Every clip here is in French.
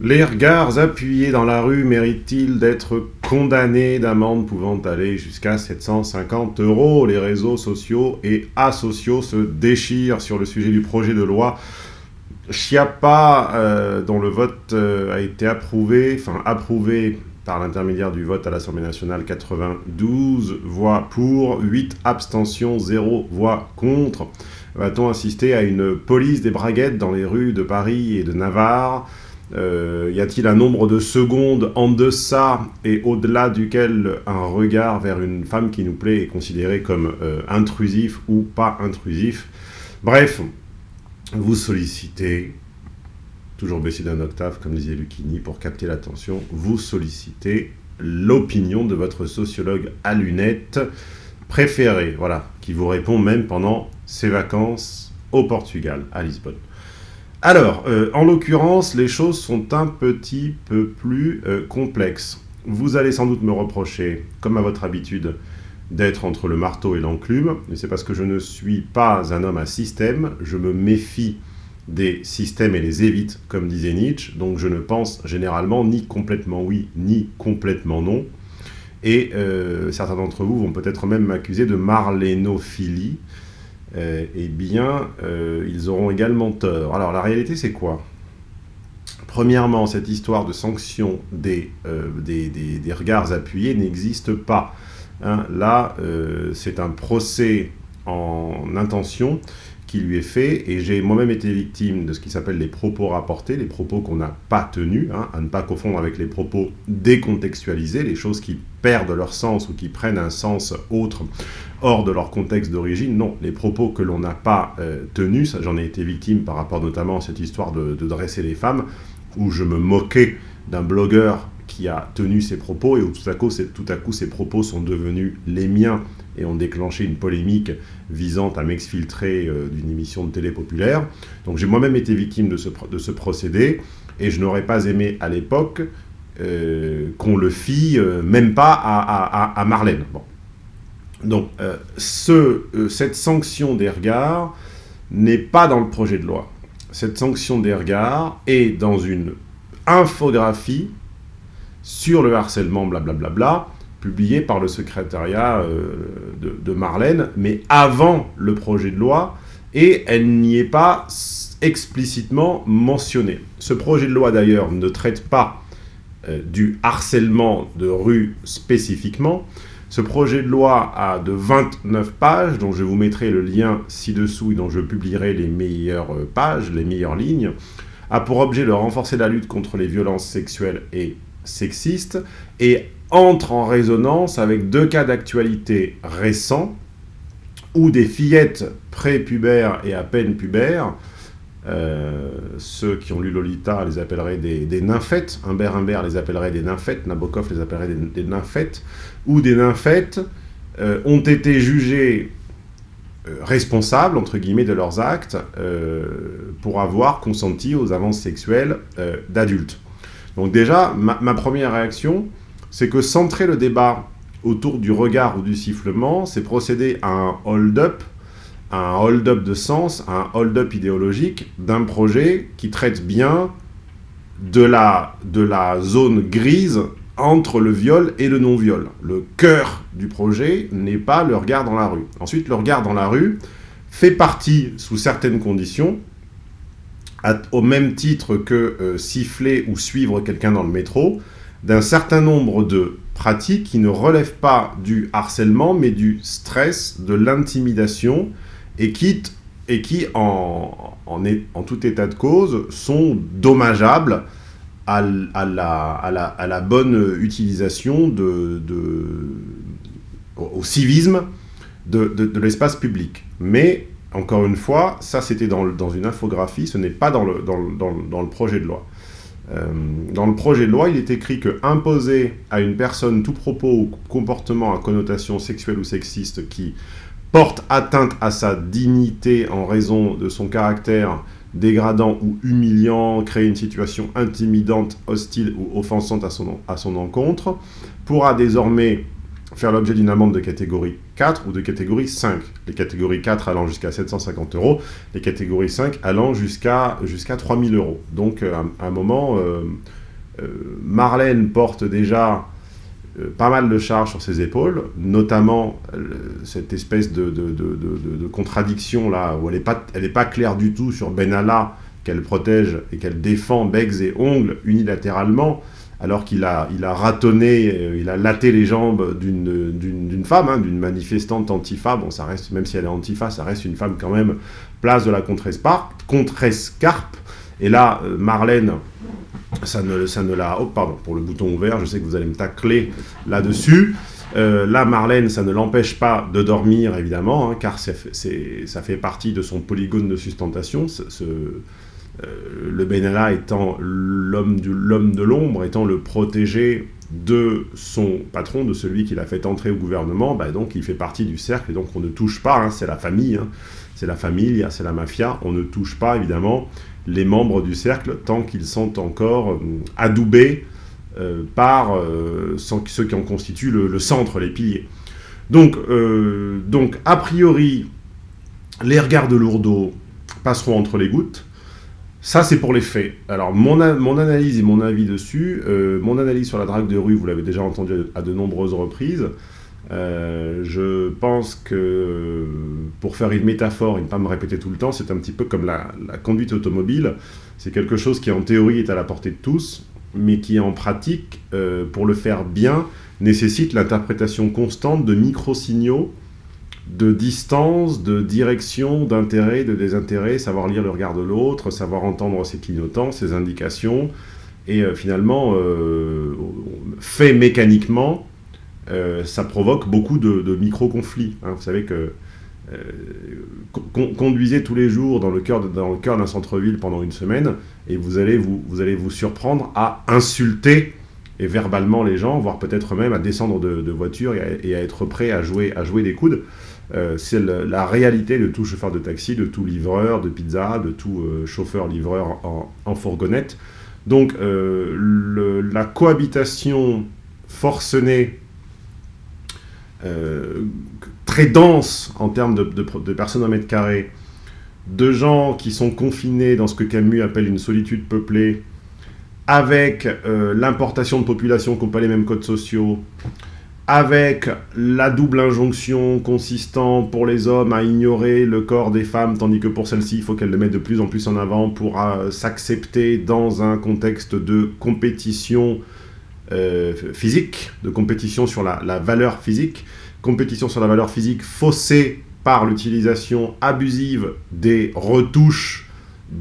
Les regards appuyés dans la rue méritent-ils d'être condamnés d'amende pouvant aller jusqu'à 750 euros? Les réseaux sociaux et asociaux se déchirent sur le sujet du projet de loi Chiappa, euh, dont le vote euh, a été approuvé, enfin approuvé par l'intermédiaire du vote à l'Assemblée nationale, 92 voix pour, 8 abstentions, 0 voix contre. Va-t-on assister à une police des braguettes dans les rues de Paris et de Navarre? Euh, y a-t-il un nombre de secondes en deçà et au-delà duquel un regard vers une femme qui nous plaît est considéré comme euh, intrusif ou pas intrusif? Bref, vous sollicitez, toujours baissé d'un octave comme disait Lucchini pour capter l'attention, vous sollicitez l'opinion de votre sociologue à lunettes préféré, voilà, qui vous répond même pendant ses vacances au Portugal, à Lisbonne. Alors, euh, en l'occurrence, les choses sont un petit peu plus euh, complexes. Vous allez sans doute me reprocher, comme à votre habitude, d'être entre le marteau et l'enclume, mais c'est parce que je ne suis pas un homme à système, je me méfie des systèmes et les évite, comme disait Nietzsche, donc je ne pense généralement ni complètement oui, ni complètement non, et euh, certains d'entre vous vont peut-être même m'accuser de marlénophilie, eh bien, euh, ils auront également tort. Alors, la réalité, c'est quoi? Premièrement, cette histoire de sanction des, euh, regards appuyés n'existe pas. Hein. là, c'est un procès en intention qui lui est fait, et j'ai moi-même été victime de ce qui s'appelle les propos rapportés, les propos qu'on n'a pas tenus, hein, à ne pas confondre avec les propos décontextualisés, les choses qui perdent leur sens ou qui prennent un sens autre hors de leur contexte d'origine. Non, les propos que l'on n'a pas euh, tenus, j'en ai été victime par rapport notamment à cette histoire de, dresser les femmes, où je me moquais d'un blogueur qui a tenu ses propos et où tout à, coup, tout à coup ces propos sont devenus les miens et ont déclenché une polémique visant à m'exfiltrer euh, d'une émission de télé populaire. Donc j'ai moi-même été victime de ce, procédé et je n'aurais pas aimé à l'époque euh, qu'on le fît, même pas à, à, Marlène. Donc, euh, euh, cette sanction des regards n'est pas dans le projet de loi. Cette sanction des regards est dans une infographie sur le harcèlement, blablabla, publiée par le secrétariat euh, de, Marlène, mais avant le projet de loi, et elle n'y est pas explicitement mentionnée. Ce projet de loi, d'ailleurs, ne traite pas du harcèlement de rue spécifiquement, ce projet de loi a de 29 pages, dont je vous mettrai le lien ci-dessous et dont je publierai les meilleures euh, pages, les meilleures lignes, a pour objet de renforcer la lutte contre les violences sexuelles et sexistes et entre en résonance avec deux cas d'actualité récents où des fillettes prépubères et à peine pubères euh, ceux qui ont lu Lolita les appelleraient des, nymphètes, Humbert Humbert les appellerait des nymphètes, Nabokov les appellerait des, nymphètes, ou des nymphètes euh, ont été jugés euh, responsables, entre guillemets, de leurs actes pour avoir consenti aux avances sexuelles d'adultes. Donc déjà, ma, première réaction, c'est que centrer le débat autour du regard ou du sifflement, c'est procéder à un hold-up un hold-up de sens, un hold-up idéologique d'un projet qui traite bien de la, de la zone grise entre le viol et le non-viol. Le cœur du projet n'est pas le regard dans la rue. Ensuite, le regard dans la rue fait partie, sous certaines conditions, au même titre que euh, siffler ou suivre quelqu'un dans le métro, d'un certain nombre de pratiques qui ne relèvent pas du harcèlement, mais du stress, de l'intimidation, et qui, et qui en, en, tout état de cause, sont dommageables à, à, la, à, la, bonne utilisation de, de au civisme de, de, l'espace public. Mais, encore une fois, ça c'était dans, une infographie, ce n'est pas dans, le projet de loi. Euh, dans le projet de loi, il est écrit que imposer à une personne tout propos ou comportement à connotation sexuelle ou sexiste qui porte atteinte à sa dignité en raison de son caractère dégradant ou humiliant, créer une situation intimidante, hostile ou offensante à son, à son encontre, pourra désormais faire l'objet d'une amende de catégorie 4 ou de catégorie 5. Les catégories 4 allant jusqu'à 750 euros, les catégories 5 allant jusqu'à jusqu'à 3000 euros. Donc euh, à un moment, euh, euh, Marlène porte déjà pas mal de charges sur ses épaules, notamment cette espèce de, contradiction là, où elle n'est pas, pas claire du tout sur Benalla, qu'elle protège et qu'elle défend becs et ongles unilatéralement, alors qu'il a, il a ratonné, euh, il a laté les jambes d'une femme, hein, d'une manifestante antifa. Bon, ça reste, même si elle est antifa, ça reste une femme quand même, place de la Contrescarpe. Et là, euh, Marlène, ça ne, ça ne l'a... Oh, pardon, pour le bouton ouvert, je sais que vous allez me tacler là-dessus. Euh, là, Marlène, ça ne l'empêche pas de dormir, évidemment, hein, car ça fait partie de son polygone de sustentation, le Benalla étant l'homme de l'ombre, étant le protégé de son patron, de celui qui l'a fait entrer au gouvernement, bah donc il fait partie du cercle, et donc on ne touche pas, hein, c'est la famille, hein. c'est la famille, c'est la mafia, on ne touche pas évidemment les membres du cercle tant qu'ils sont encore euh, adoubés euh, par ceux qui en constituent le, centre, les piliers. Donc, donc, a priori, les regards de Lourdeau passeront entre les gouttes, ça, c'est pour les faits. Alors, mon, mon, analyse et mon avis dessus, euh, mon analyse sur la drague de rue, vous l'avez déjà entendu à de nombreuses reprises. Euh, je pense que, pour faire une métaphore et ne pas me répéter tout le temps, c'est un petit peu comme la, conduite automobile. C'est quelque chose qui, en théorie, est à la portée de tous, mais qui, en pratique, euh, pour le faire bien, nécessite l'interprétation constante de micro-signaux de distance, de direction, d'intérêt, de désintérêt, savoir lire le regard de l'autre, savoir entendre ses clignotants, ses indications, et euh, finalement, euh, fait mécaniquement, euh, ça provoque beaucoup de, micro-conflits. Hein. Vous savez que conduisez tous les jours dans le cœur d'un centre-ville pendant une semaine, et vous allez vous, vous allez vous surprendre à insulter et verbalement les gens, voire peut-être même à descendre de, voiture et à, être prêt à jouer, à jouer des coudes. Euh, c'est la réalité de tout chauffeur de taxi, de tout livreur de pizza, de tout euh, chauffeur-livreur en, fourgonnette. Donc euh, la cohabitation forcenée, très dense en termes de, personnes au mètre carré, de gens qui sont confinés dans ce que Camus appelle une solitude peuplée, avec l'importation de populations qui n'ont pas les mêmes codes sociaux, avec la double injonction consistant pour les hommes à ignorer le corps des femmes, tandis que pour celles-ci, il faut qu'elles le mettent de plus en plus en avant pour euh, s'accepter dans un contexte de compétition euh, physique, de compétition sur la, valeur physique, compétition sur la valeur physique faussée par l'utilisation abusive des retouches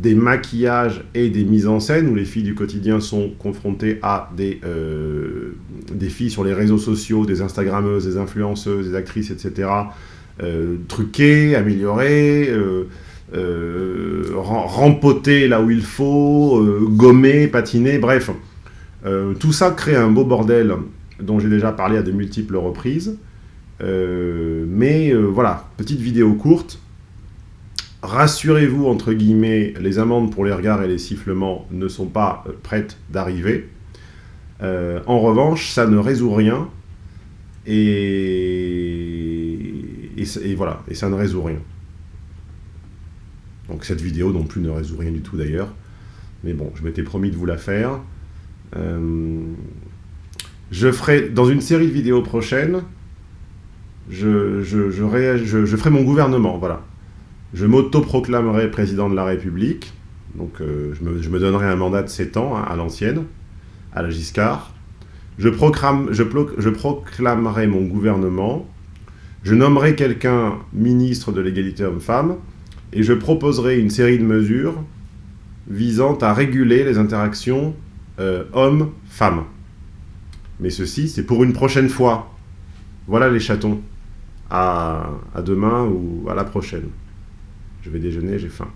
des maquillages et des mises en scène, où les filles du quotidien sont confrontées à des, euh, filles sur les réseaux sociaux, des Instagrammeuses, des influenceuses, des actrices, etc., euh, truquées, améliorées, euh rempotées là où il faut, gommées, patinées, bref. tout ça crée un beau bordel dont j'ai déjà parlé à de multiples reprises. mais voilà, petite vidéo courte, rassurez-vous, entre guillemets, les amendes pour les regards et les sifflements ne sont pas euh, prêtes d'arriver. Euh, en revanche, ça ne résout rien, et, voilà, et ça ne résout rien. Donc cette vidéo non plus ne résout rien du tout d'ailleurs, mais bon, je m'étais promis de vous la faire. Euh, je ferai, dans une série de vidéos prochaines, je ferai mon gouvernement, voilà. Je m'auto-proclamerai président de la République, donc euh, je, me, donnerai un mandat de 7 ans hein, à l'ancienne, à la Giscard. Je, je, proclamerai mon gouvernement, je nommerai quelqu'un ministre de l'égalité homme-femme, et je proposerai une série de mesures visant à réguler les interactions euh, hommes-femmes. Mais ceci, c'est pour une prochaine fois. Voilà les chatons. à demain ou à la prochaine. Je vais déjeuner, j'ai faim.